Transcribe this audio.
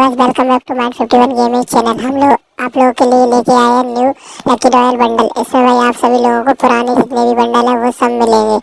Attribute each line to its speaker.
Speaker 1: Guys welcome back to mind 51 gaming channel हम लोग आप लोगों के लिए लेके आए हैं न्यू लकी रॉयल बंडल इसमें भाई आप सभी लोगों को पुराने जितने भी बंडल है, वो सब मिलेंगे।